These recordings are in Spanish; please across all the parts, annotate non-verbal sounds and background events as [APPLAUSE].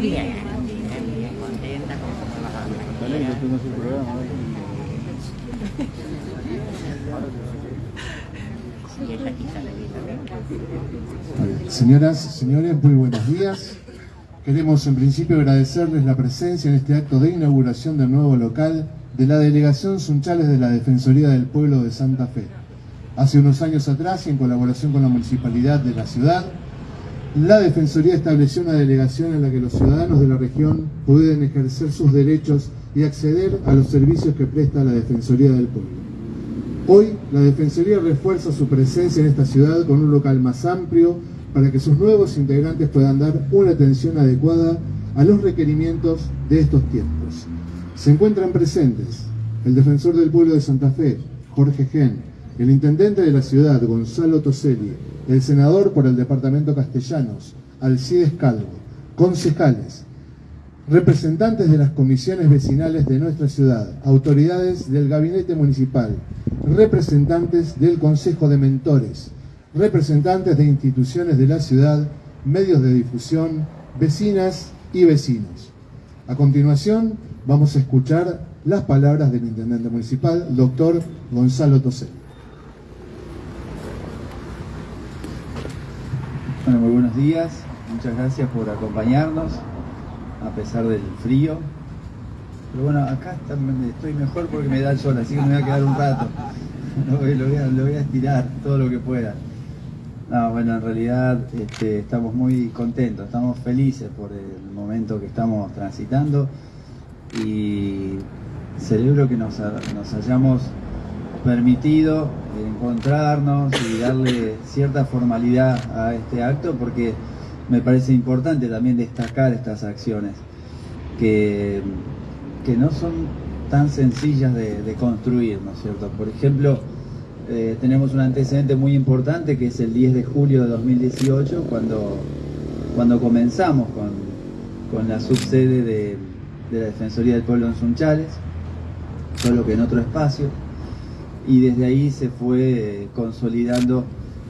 Bien, bien, bien contenta con cómo diga, Señoras, señores, muy buenos días. Queremos en principio agradecerles la presencia en este acto de inauguración del nuevo local de la Delegación Sunchales de la Defensoría del Pueblo de Santa Fe. Hace unos años atrás, y en colaboración con la Municipalidad de la ciudad, la Defensoría estableció una delegación en la que los ciudadanos de la región pueden ejercer sus derechos y acceder a los servicios que presta la Defensoría del Pueblo. Hoy, la Defensoría refuerza su presencia en esta ciudad con un local más amplio para que sus nuevos integrantes puedan dar una atención adecuada a los requerimientos de estos tiempos. Se encuentran presentes el Defensor del Pueblo de Santa Fe, Jorge Gen, el Intendente de la ciudad, Gonzalo Toselli, el Senador por el Departamento Castellanos, Alcides Calvo, concejales, representantes de las comisiones vecinales de nuestra ciudad, autoridades del gabinete municipal, representantes del Consejo de Mentores, representantes de instituciones de la ciudad, medios de difusión, vecinas y vecinos. A continuación vamos a escuchar las palabras del intendente municipal, doctor Gonzalo Tosel. Muy buenos días. Muchas gracias por acompañarnos a pesar del frío. Pero bueno, acá estoy mejor porque me da el sol, así que me voy a quedar un rato. [LAUGHS] Lo voy, a, lo voy a estirar todo lo que pueda. No, bueno, en realidad este, estamos muy contentos, estamos felices por el momento que estamos transitando y celebro que nos, nos hayamos permitido encontrarnos y darle cierta formalidad a este acto porque me parece importante también destacar estas acciones que, que no son tan sencillas de, construir, ¿no es cierto? Por ejemplo, eh, tenemos un antecedente muy importante que es el 10 de julio de 2018 cuando, cuando comenzamos con, con la subsede de, de la Defensoría del Pueblo en Sunchales, solo que en otro espacio y desde ahí se fue consolidando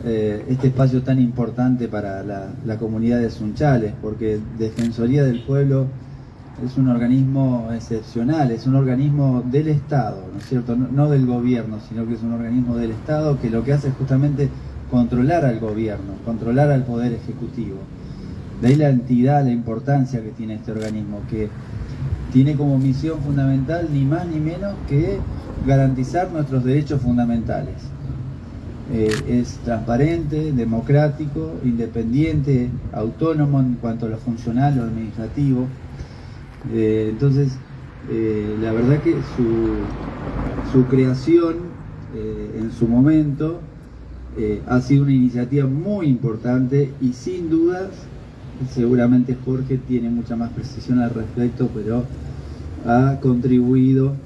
eh, este espacio tan importante para la, comunidad de Sunchales, porque Defensoría del Pueblo es un organismo excepcional, es un organismo del Estado, ¿no es cierto? No del gobierno, sino que es un organismo del Estado que lo que hace es justamente controlar al gobierno, controlar al poder ejecutivo. De ahí la entidad, la importancia que tiene este organismo, que tiene como misión fundamental ni más ni menos que garantizar nuestros derechos fundamentales. Eh, es transparente, democrático, independiente, autónomo en cuanto a lo funcional o administrativo. Eh, entonces, eh, la verdad que su, su creación en su momento ha sido una iniciativa muy importante y sin dudas, seguramente Jorge tiene mucha más precisión al respecto, pero ha contribuido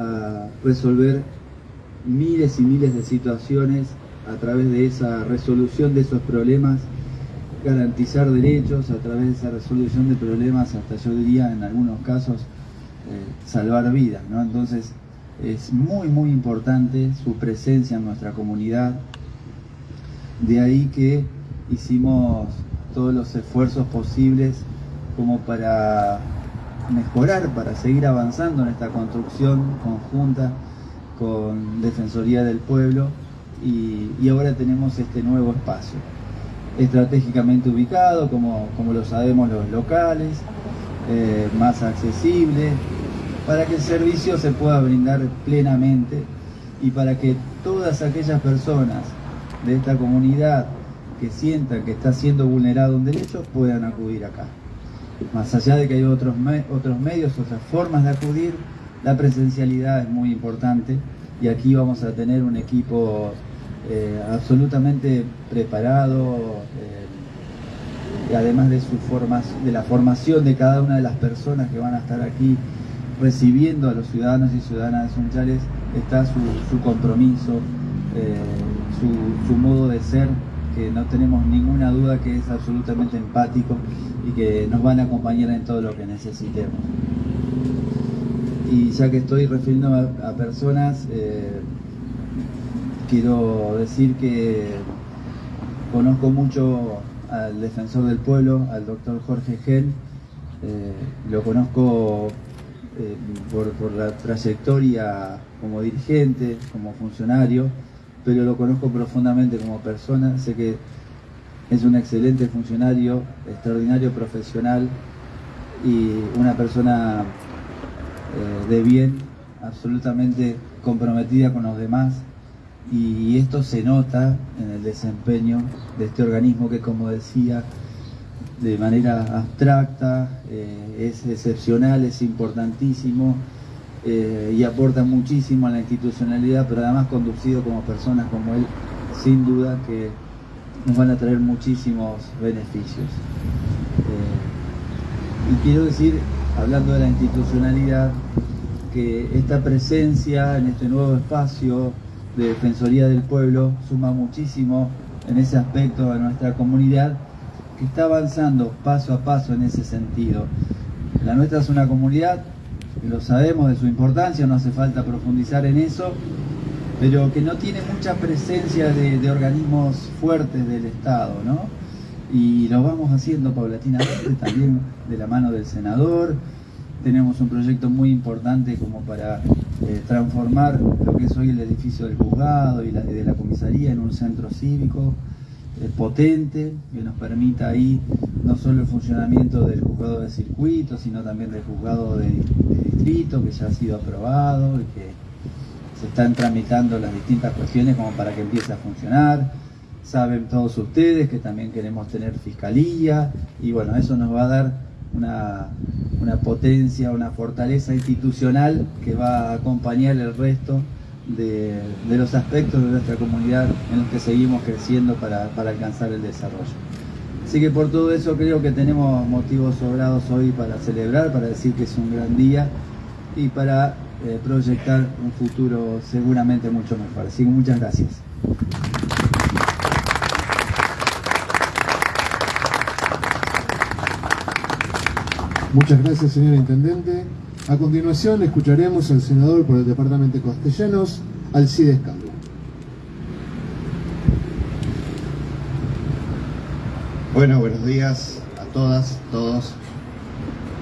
a resolver miles y miles de situaciones a través de esa resolución de esos problemas, garantizar derechos a través de esa resolución de problemas, hasta yo diría en algunos casos eh, salvar vidas. ¿no? Entonces es muy muy importante su presencia en nuestra comunidad. De ahí que hicimos todos los esfuerzos posibles como para mejorar, para seguir avanzando en esta construcción conjunta con Defensoría del Pueblo y, ahora tenemos este nuevo espacio estratégicamente ubicado, como, como lo sabemos los locales, eh, más accesible, para que el servicio se pueda brindar plenamente y para que todas aquellas personas de esta comunidad que sientan que está siendo vulnerado un derecho puedan acudir acá. Más allá de que hay otros, otros medios, otras formas de acudir, la presencialidad es muy importante y aquí vamos a tener un equipo eh, absolutamente preparado, eh, y además de, su de la formación de cada una de las personas que van a estar aquí recibiendo a los ciudadanos y ciudadanas de Sunchales, está su, compromiso, eh, su modo de ser, que no tenemos ninguna duda que es absolutamente empático y que nos van a acompañar en todo lo que necesitemos. Y ya que estoy refiriéndome a, personas, eh, quiero decir que conozco mucho al defensor del pueblo, al doctor Jorge Gen, Eh, lo conozco eh, por, la trayectoria como dirigente, como funcionario, pero lo conozco profundamente como persona. Sé que es un excelente funcionario, extraordinario profesional y una persona eh, de bien, absolutamente comprometida con los demás. Y esto se nota en el desempeño de este organismo que, como decía, de manera abstracta, eh, es excepcional, es importantísimo eh, y aporta muchísimo a la institucionalidad, pero además conducido como personas como él, sin duda que nos van a traer muchísimos beneficios. Eh, y quiero decir, hablando de la institucionalidad, que esta presencia en este nuevo espacio de Defensoría del Pueblo suma muchísimo en ese aspecto a nuestra comunidad que está avanzando paso a paso en ese sentido. La nuestra es una comunidad, lo sabemos de su importancia, no hace falta profundizar en eso, pero que no tiene mucha presencia de, organismos fuertes del Estado, ¿no? Y lo vamos haciendo paulatinamente también de la mano del senador. Tenemos un proyecto muy importante como para eh, transformar lo que es hoy el edificio del juzgado y de la comisaría en un centro cívico potente que nos permita ahí no solo el funcionamiento del juzgado de circuito, sino también del juzgado de, distrito que ya ha sido aprobado y que se están tramitando las distintas cuestiones como para que empiece a funcionar. Saben todos ustedes que también queremos tener fiscalía y bueno, eso nos va a dar una, una potencia, una fortaleza institucional que va a acompañar el resto de, los aspectos de nuestra comunidad en los que seguimos creciendo para, alcanzar el desarrollo. Así que por todo eso creo que tenemos motivos sobrados hoy para celebrar, para decir que es un gran día y para eh, proyectar un futuro seguramente mucho mejor. Así que muchas gracias. Muchas gracias, señor Intendente. A continuación escucharemos al senador por el Departamento de Castellanos, Alcides Calvo. Bueno, buenos días a todas, todos.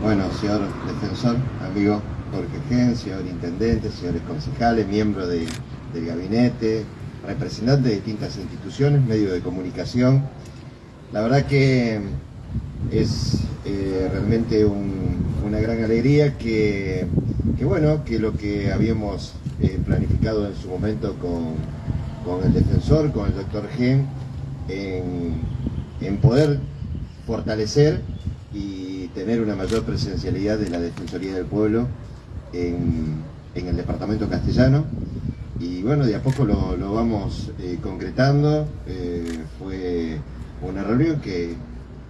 Bueno, señor defensor, amigo Jorge Gen, señor intendente, señores concejales, miembros del gabinete, representantes de distintas instituciones, medios de comunicación. La verdad que es eh, realmente una gran alegría que, bueno, que lo que habíamos eh, planificado en su momento con, el defensor, con el doctor Gen, en, poder fortalecer y tener una mayor presencialidad de la Defensoría del Pueblo en, el departamento castellano. Y bueno, de a poco lo, vamos eh, concretando. fue una reunión que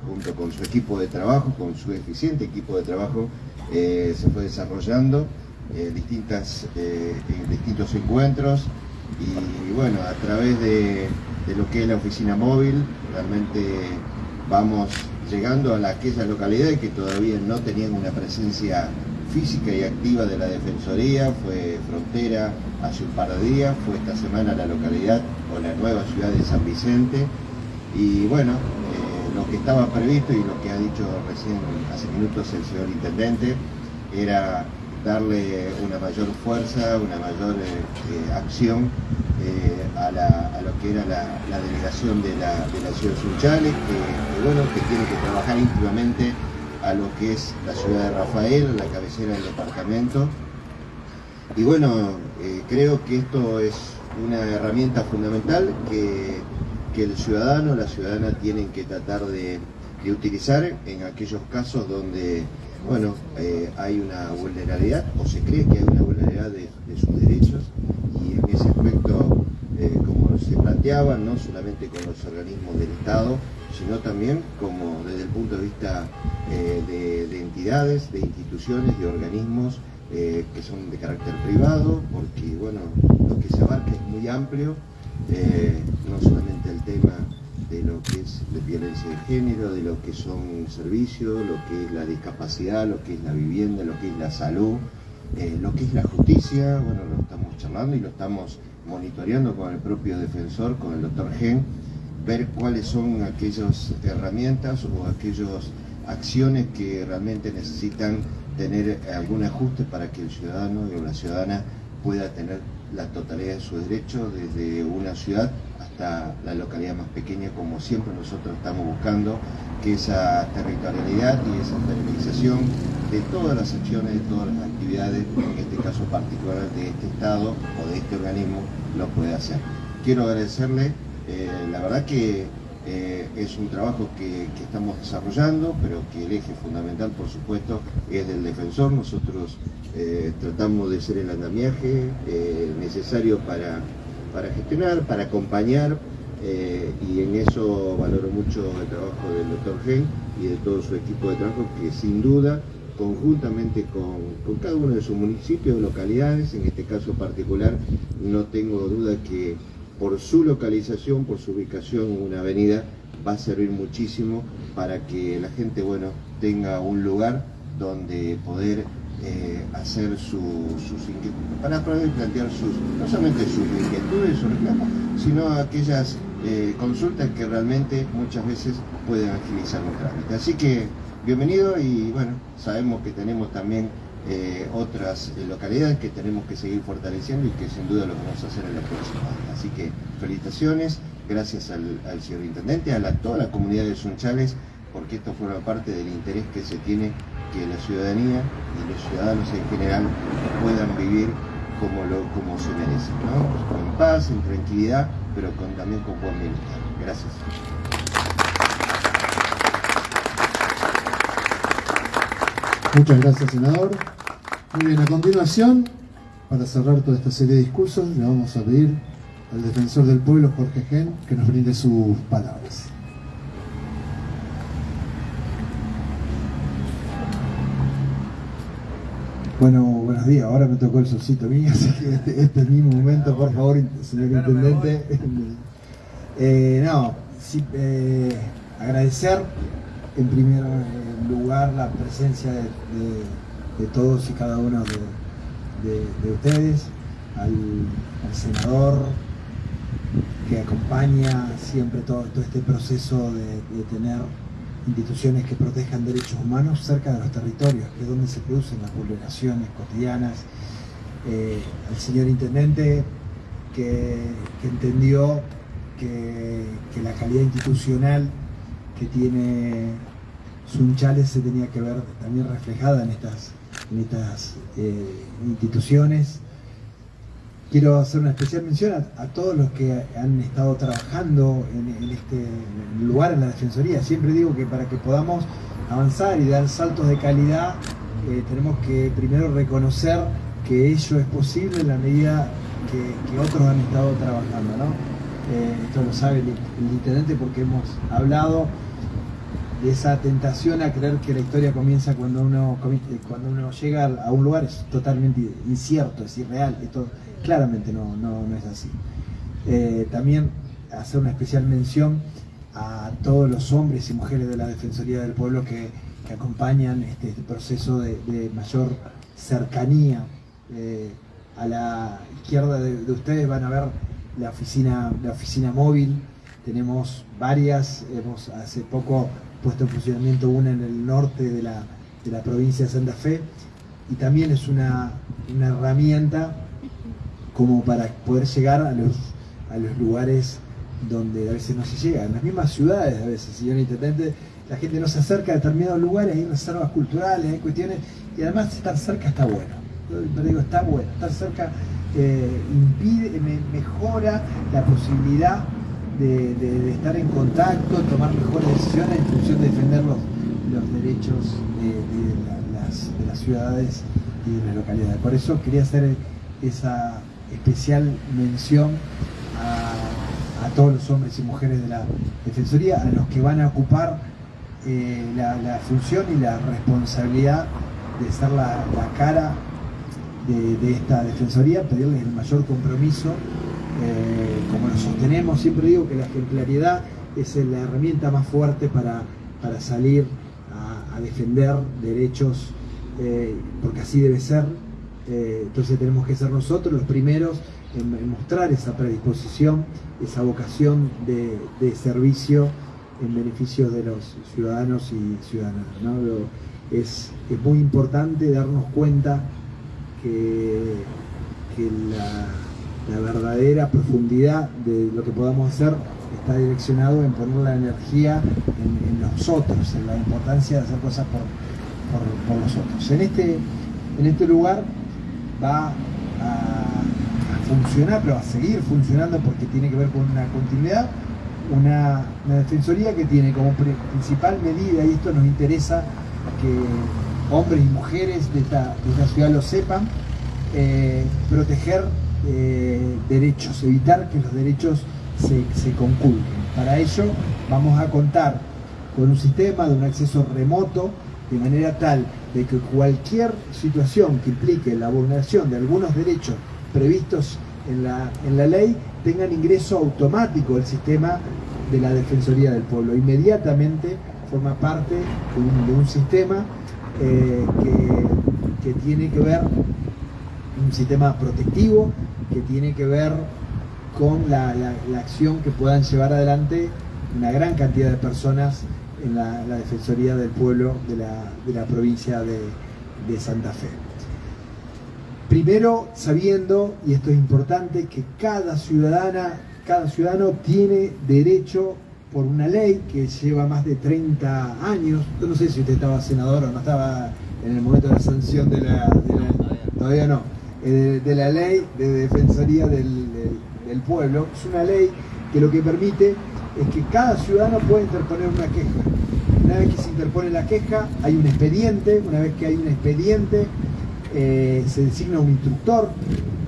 junto con su equipo de trabajo, con su eficiente equipo de trabajo, eh, se fue desarrollando eh, distintas, eh, distintos encuentros y bueno, a través de, lo que es la oficina móvil, realmente vamos llegando a aquellas localidades que todavía no tenían una presencia física y activa de la Defensoría, fue Frontera hace un par de días, fue esta semana la localidad o la nueva ciudad de San Vicente. Y bueno, lo que estaba previsto y lo que ha dicho recién hace minutos el señor Intendente era darle una mayor fuerza, una mayor eh, eh, acción eh, a, lo que era la, delegación de la, ciudad de Sunchales, que, bueno, que tiene que trabajar íntimamente a lo que es la ciudad de Rafael, la cabecera del departamento. Y bueno, creo que esto es una herramienta fundamental que que el ciudadano, la ciudadana tienen que tratar de, utilizar en aquellos casos donde bueno, eh, hay una vulnerabilidad o se cree que hay una vulnerabilidad de, sus derechos y en ese aspecto, eh, como se planteaba, no solamente con los organismos del Estado, sino también como desde el punto de vista eh, de, entidades, de instituciones, de organismos que son de carácter privado, porque bueno, lo que se abarca es muy amplio eh, no solamente el tema de lo que es la violencia de género, de lo que son servicios, lo que es la discapacidad, lo que es la vivienda, lo que es la salud, eh, lo que es la justicia, bueno, lo estamos charlando y lo estamos monitoreando con el propio defensor, con el doctor Gen, ver cuáles son aquellas herramientas o aquellos acciones que realmente necesitan tener algún ajuste para que el ciudadano o la ciudadana pueda tener la totalidad de sus derechos desde una ciudad hasta la localidad más pequeña, como siempre nosotros estamos buscando, que esa territorialidad y esa federalización de todas las acciones, de todas las actividades, en este caso particular de este Estado o de este organismo, lo puede hacer. Quiero agradecerle, eh, la verdad que eh, es un trabajo que, estamos desarrollando, pero que el eje fundamental, por supuesto, es del defensor. Nosotros eh, tratamos de ser el andamiaje necesario para, para, gestionar, para acompañar, y en eso valoro mucho el trabajo del doctor Gen y de todo su equipo de trabajo, que sin duda conjuntamente con, con, cada uno de sus municipios, localidades, en este caso particular, no tengo duda que por su localización, por su ubicación en una avenida, va a servir muchísimo para que la gente bueno, tenga un lugar donde poder eh, hacer sus inquietudes, para poder plantear sus, no solamente sus inquietudes, sus reclamos, sino aquellas eh, consultas que realmente muchas veces pueden agilizar un trámite. Así que bienvenido y bueno, sabemos que tenemos también eh, otras eh, localidades que tenemos que seguir fortaleciendo y que sin duda lo vamos a hacer en la próxima Así que felicitaciones, gracias al, señor Intendente, a toda la comunidad de Sunchales, porque esto forma parte del interés que se tiene que la ciudadanía y los ciudadanos en general puedan vivir como, lo, como se merecen, con paz, en tranquilidad, pero con, también con buen bienestar. Gracias. Muchas gracias, senador. Muy bien, a continuación, para cerrar toda esta serie de discursos, le vamos a pedir al defensor del pueblo, Jorge Gen, que nos brinde sus palabras. Bueno, buenos días. Ahora me tocó el solcito mío, [LAUGHS] así que este, este es mi momento, por favor, señor intendente. [LAUGHS] Eh, no, sí, eh, agradecer en primer lugar la presencia de de todos y cada uno de, ustedes, al, senador que acompaña siempre todo, este proceso de, tener instituciones que protejan derechos humanos cerca de los territorios, que es donde se producen las vulneraciones cotidianas, eh, al señor intendente que, entendió que, que, la calidad institucional que tiene Sunchales se tenía que ver también reflejada en estas en estas eh, instituciones. Quiero hacer una especial mención a, todos los que han estado trabajando en, este lugar, en la Defensoría. Siempre digo que para que podamos avanzar y dar saltos de calidad, eh, tenemos que primero reconocer que ello es posible en la medida que, otros han estado trabajando. ¿no? Eh, esto lo sabe el intendente porque hemos hablado de esa tentación a creer que la historia comienza cuando uno, cuando uno llega a un lugar es totalmente incierto, es irreal, esto claramente no, no, es así. Eh, también hacer una especial mención a todos los hombres y mujeres de la Defensoría del Pueblo que, acompañan este, este, proceso de, mayor cercanía. Eh, a la izquierda de, de, ustedes van a ver la oficina, la oficina móvil, tenemos varias, hemos hace poco puesto en funcionamiento una en el norte de la, provincia de Santa Fe y también es una, herramienta como para poder llegar a los, a los lugares donde a veces no se llega, en las mismas ciudades a veces, señor Intendente, la gente no se acerca a determinados lugares, hay reservas culturales, hay cuestiones, y además estar cerca está bueno. Yo digo, está bueno, estar cerca eh, impide, mejora la posibilidad de, estar en contacto, tomar mejores decisiones en función de defender los, derechos de, las, ciudades y de las localidades. Por eso quería hacer esa especial mención a, todos los hombres y mujeres de la Defensoría, a los que van a ocupar eh, la, función y la responsabilidad de ser la, cara de, esta Defensoría, pedirles el mayor compromiso como lo sostenemos, siempre digo que la ejemplaridad es la herramienta más fuerte para, salir a, defender derechos, eh, porque así debe ser. Eh, entonces tenemos que ser nosotros los primeros en, mostrar esa predisposición, esa vocación de, servicio en beneficio de los ciudadanos y ciudadanas. es, muy importante darnos cuenta que, la, verdadera profundidad de lo que podamos hacer está direccionado en poner la energía en, nosotros, en la importancia de hacer cosas por, nosotros. En este, en este lugar va a, funcionar, pero a seguir funcionando porque tiene que ver con una continuidad, una, defensoría que tiene como principal medida, y esto nos interesa que hombres y mujeres de esta, ciudad lo sepan, eh, proteger eh, derechos, evitar que los derechos se, se conculquen. Para ello vamos a contar con un sistema de un acceso remoto de manera tal de que cualquier situación que implique la vulneración de algunos derechos previstos en la, en la ley tengan ingreso automático al sistema de la Defensoría del Pueblo. Inmediatamente forma parte de un, sistema eh, que, tiene que ver, un sistema protectivo, que tiene que ver con la, acción que puedan llevar adelante una gran cantidad de personas en la, Defensoría del Pueblo de la, provincia de, de Santa Fe. Primero, sabiendo, y esto es importante, que cada ciudadana, cada ciudadano tiene derecho por una ley que lleva más de 30 años. Yo no sé si usted estaba senador o no estaba en el momento de la sanción de la, todavía no, eh, de, la ley de defensoría del, pueblo. Es una ley que lo que permite es que cada ciudadano puede interponer una queja. Una vez que se interpone la queja, hay un expediente, una vez que hay un expediente, eh, se designa un instructor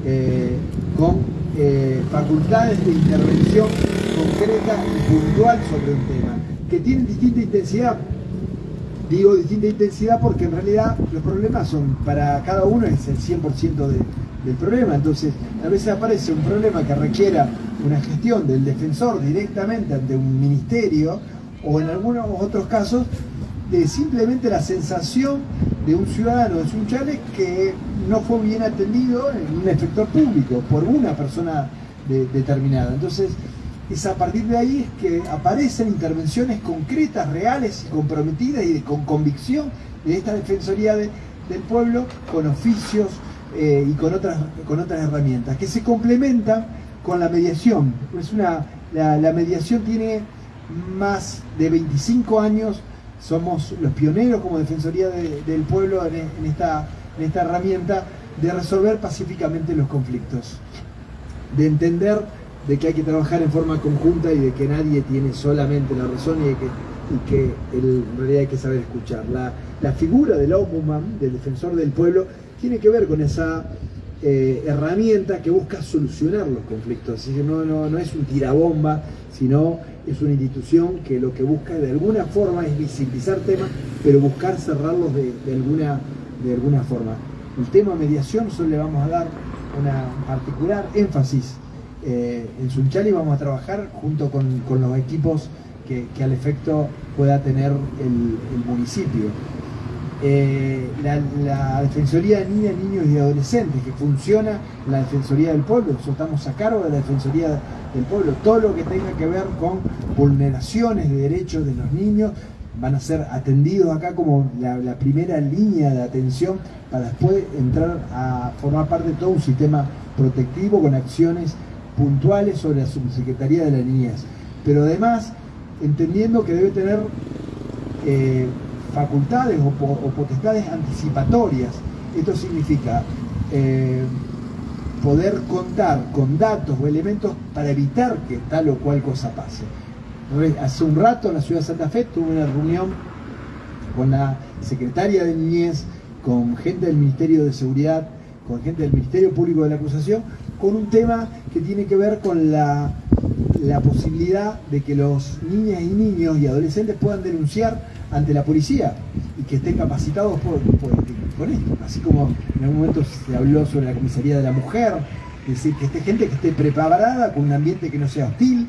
eh, con facultades de intervención concreta y puntual sobre un tema, que tienen distinta intensidad. Digo distinta intensidad porque en realidad los problemas son, para cada uno es el 100% del problema, entonces a veces aparece un problema que requiera una gestión del defensor directamente ante un ministerio o en algunos otros casos de simplemente la sensación de un ciudadano de Sunchales que no fue bien atendido en un efector público por una persona determinada. Entonces, es a partir de ahí es que aparecen intervenciones concretas, reales y comprometidas y con convicción de esta Defensoría del Pueblo con oficios eh, y con otras, con otras herramientas que se complementan con la mediación. Es una, la mediación tiene más de 25 años somos los pioneros como Defensoría del Pueblo en, esta, en esta herramienta de resolver pacíficamente los conflictos, de entender de que hay que trabajar en forma conjunta y de que nadie tiene solamente la razón y, de que, en realidad hay que saber escuchar. La, la figura del ombudsman, del defensor del pueblo, tiene que ver con esa eh, herramienta que busca solucionar los conflictos. Así que no, no, no es un tirabomba, sino es una institución que lo que busca de alguna forma es visibilizar temas, pero buscar cerrarlos de, alguna, de alguna forma. El tema mediación solo le vamos a dar una particular énfasis. Eh, en Sunchali vamos a trabajar junto con, los equipos que, al efecto pueda tener el municipio. Eh, la, Defensoría de Niñas, Niños y Adolescentes, que funciona la Defensoría del Pueblo. Nosotros estamos a cargo de la Defensoría del Pueblo. Todo lo que tenga que ver con vulneraciones de derechos de los niños van a ser atendidos acá como la, primera línea de atención para después entrar a formar parte de todo un sistema protectivo con acciones puntuales sobre la Subsecretaría de la Niñez. Pero además, entendiendo que debe tener eh, facultades o, potestades anticipatorias. Esto significa eh, poder contar con datos o elementos para evitar que tal o cual cosa pase. Hace un rato en la ciudad de Santa Fe tuve una reunión con la secretaria de Niñez, con gente del Ministerio de Seguridad, con gente del Ministerio Público de la Acusación, con un tema que tiene que ver con la, la posibilidad de que los niñas y niños y adolescentes puedan denunciar ante la policía y que estén capacitados por, por, esto. Así como en algún momento se habló sobre la comisaría de la mujer, decir, que esté gente que esté preparada con un ambiente que no sea hostil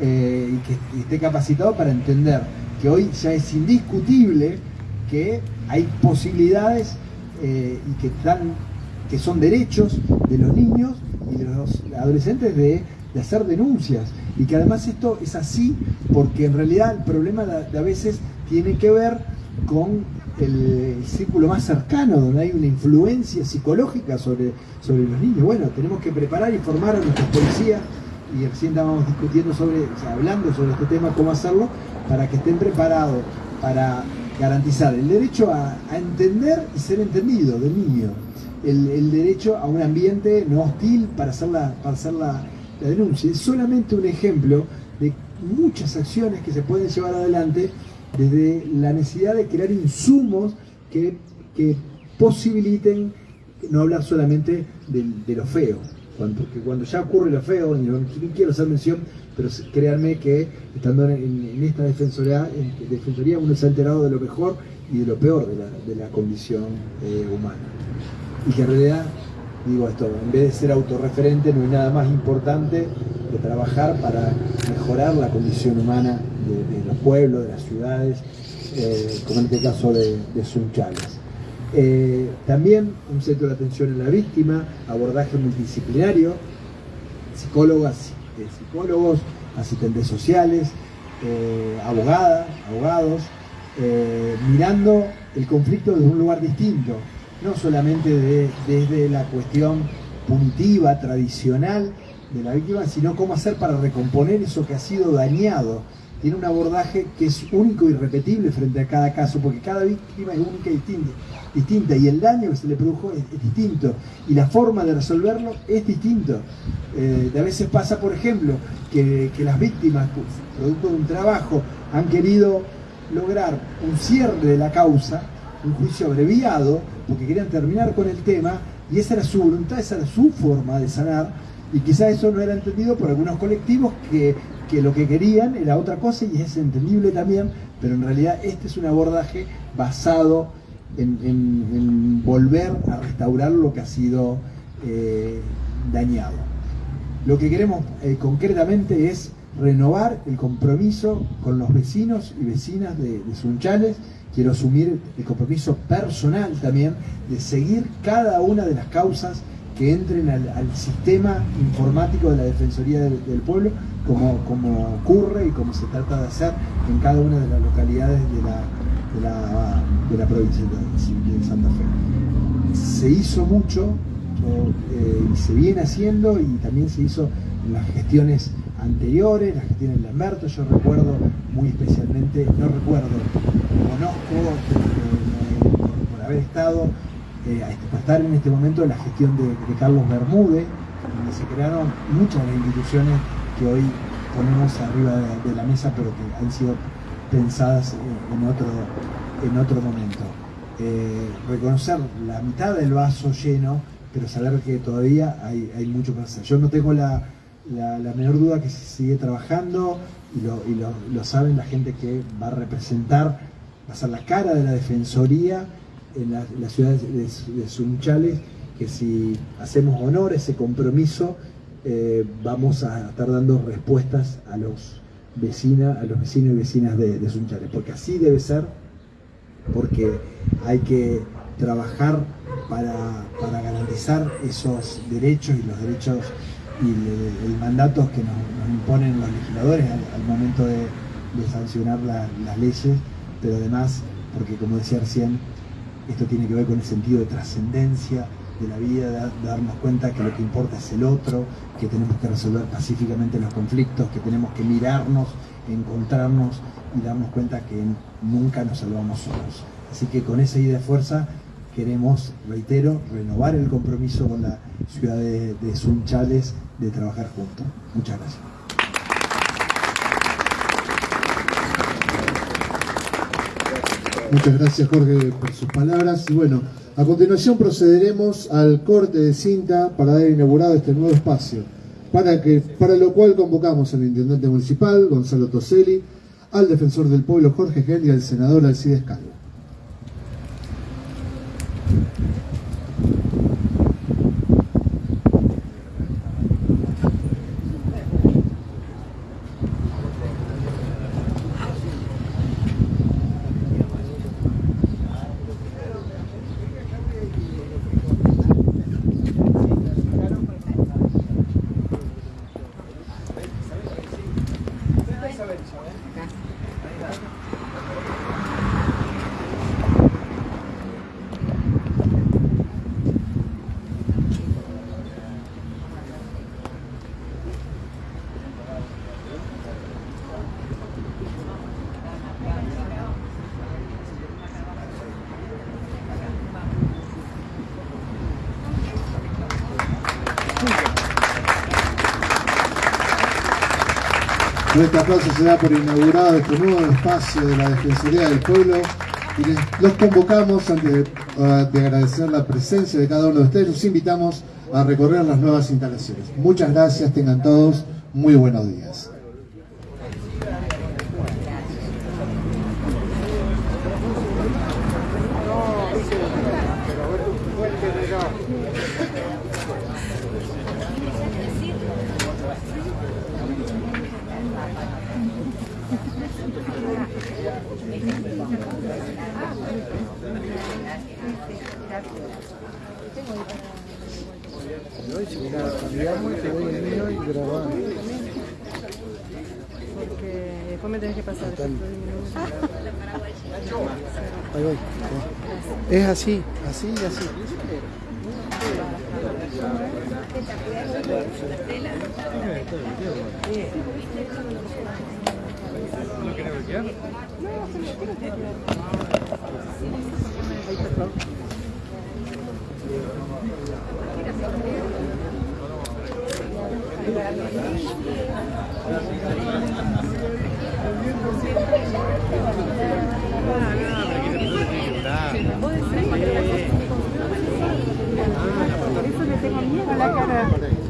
eh, y que esté capacitado para entender que hoy ya es indiscutible que hay posibilidades eh, y que, están, que son derechos de los niños y de los adolescentes de hacer denuncias. Y que además esto es así porque en realidad el problema de, a veces tiene que ver con el, círculo más cercano, donde hay una influencia psicológica sobre, sobre los niños. Bueno, tenemos que preparar y formar a nuestras policías y recién estábamos discutiendo sobre, hablando sobre este tema, cómo hacerlo, para que estén preparados para garantizar el derecho a, entender y ser entendido del niño, el, derecho a un ambiente no hostil para hacer, la, para hacer la, denuncia. Es solamente un ejemplo de muchas acciones que se pueden llevar adelante desde la necesidad de crear insumos que, posibiliten no hablar solamente de lo feo, cuando, cuando ya ocurre lo feo, no quiero hacer mención, pero créanme que estando en, esta defensoría, en defensoría uno se ha enterado de lo mejor y de lo peor de la, condición eh, humana. Y que en realidad, digo esto, en vez de ser autorreferente, no hay nada más importante que trabajar para mejorar la condición humana de, los pueblos, de las ciudades, eh, como en este caso de, de Sunchales. Eh, también un centro de atención a la víctima, abordaje multidisciplinario, psicólogas, eh, psicólogos, asistentes sociales, eh, abogadas, abogados, mirando el conflicto desde un lugar distinto, no solamente desde la cuestión punitiva, tradicional de la víctima, sino cómo hacer para recomponer eso que ha sido dañado tiene un abordaje que es único y repetible frente a cada caso, porque cada víctima es única y distinta, distinta y el daño que se le produjo es, distinto, y la forma de resolverlo es distinto. Eh, a veces pasa, por ejemplo, que, las víctimas, producto de un trabajo, han querido lograr un cierre de la causa, un juicio abreviado, porque querían terminar con el tema, y esa era su voluntad, esa era su forma de sanar, y quizá eso no era entendido por algunos colectivos que que lo que querían era otra cosa y es entendible también, pero en realidad este es un abordaje basado en, volver a restaurar lo que ha sido eh, dañado. Lo que queremos eh, concretamente es renovar el compromiso con los vecinos y vecinas de, de Sunchales. Quiero asumir el compromiso personal también de seguir cada una de las causas que entren al, sistema informático de la Defensoría del, Pueblo, como, como, ocurre y como se trata de hacer en cada una de las localidades de la, de la, provincia de, Santa Fe. Se hizo mucho eh, y se viene haciendo y también se hizo en las gestiones anteriores, las gestiones de Lamberto, yo recuerdo muy especialmente, no recuerdo, conozco eh, por haber estado eh, este, estar en este momento en la gestión de, Carlos Bermúdez, donde se crearon muchas de las instituciones que hoy ponemos arriba de, la mesa, pero que han sido pensadas en otro, en otro momento. Eh, reconocer la mitad del vaso lleno, pero saber que todavía hay, hay mucho que hacer. Yo no tengo la, menor duda que se sigue trabajando y, lo, y lo, saben la gente que va a representar, a ser la cara de la Defensoría en la, ciudad de, Sunchales, que si hacemos honor a ese compromiso, eh, vamos a estar dando respuestas a los, vecinas, a los vecinos y vecinas de, Sunchales, porque así debe ser, porque hay que trabajar para, garantizar esos derechos y los derechos y el, mandato que nos, imponen los legisladores al, momento de, sancionar las leyes, pero además, porque como decía recién, esto tiene que ver con el sentido de trascendencia de la vida, de darnos cuenta que lo que importa es el otro, que tenemos que resolver pacíficamente los conflictos, que tenemos que mirarnos, encontrarnos y darnos cuenta que nunca nos salvamos solos. Así que con esa idea de fuerza queremos, reitero, renovar el compromiso con la ciudad de, de Sunchales de trabajar juntos. Muchas gracias. Muchas gracias Jorge por sus palabras. Y bueno, a continuación procederemos al corte de cinta para dar inaugurado este nuevo espacio, para, para lo cual convocamos al intendente municipal, Gonzalo Toselli, al defensor del pueblo Jorge Gen y al senador Alcides Calvo. Nuestro aplauso se da por inaugurado este nuevo espacio de la Defensoría del Pueblo y los convocamos, antes de, de agradecer la presencia de cada uno de ustedes, los invitamos a recorrer las nuevas instalaciones. Muchas gracias, tengan todos muy buenos días. Porque después me tenés que pasar. Ahí voy. Es así, así y así. Eso le tengo miedo a la cara.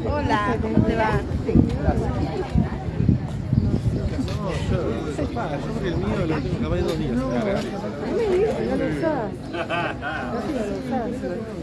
Hola, ¿cómo te va? Me digas, no lo usás. Casi no lo usás. No, ¿eso es lo que es? No, es... Eh,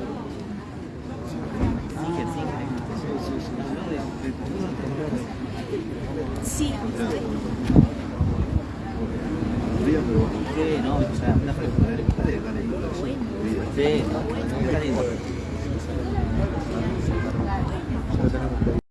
viste que